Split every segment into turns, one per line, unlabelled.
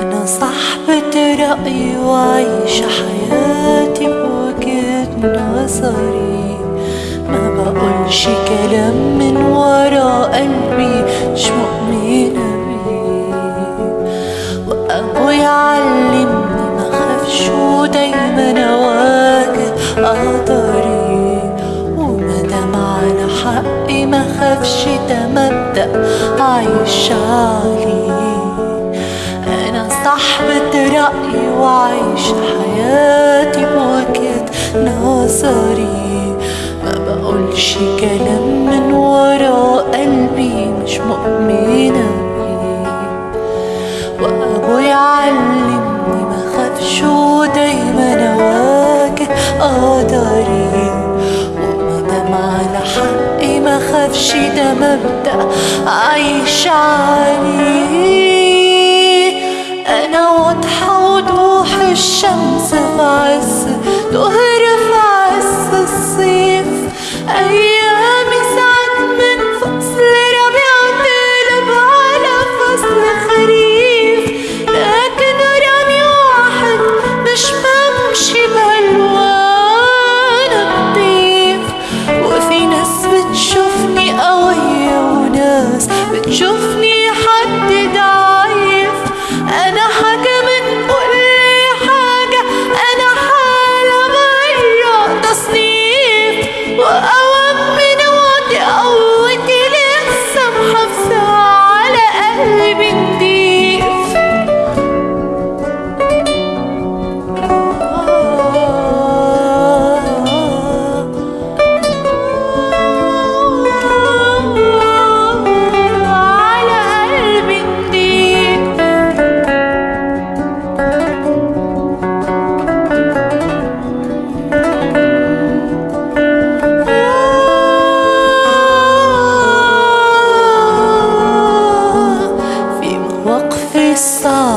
صاحبة رأيي وعايشة حياتي بوجهة نظري. ما بقولش كلام من ورا قلبي مش مؤمنة بيه وأبويا علمني ما خافش ودايما أواجه قدري ومادام على حقي ما خافش ده مبدأ عايش عليه. أنا صاحبة رأيي وعايشة حياتي بوجهة نظري. ما بقولش كلام من ورا قلبي مش مؤمنة بيه. وأبويا علمني ما خافش ودايما أواجه قدري. ومادام على حقي ما خافش ده مبدأ عايش عليه. أنا واضحة وضوح الشمس في عز ظهر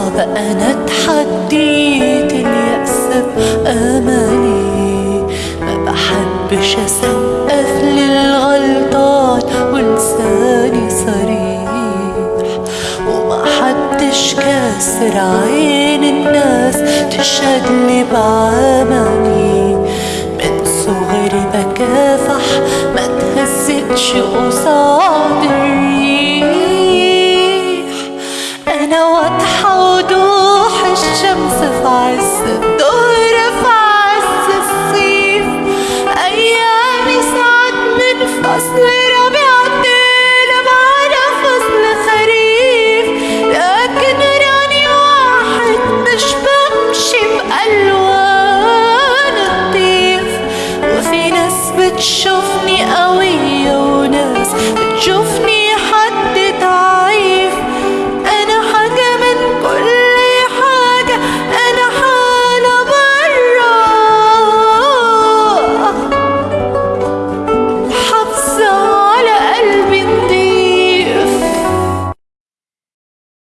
الصعبة أنا اتحديت اليأس بأملي ما بحبش أسقف للغلطات ولساني صريح. وما حدش كاسر عين الناس تشهد لي بعملي من صغري بكافح ما تهزتش قصاد الريح أنا show.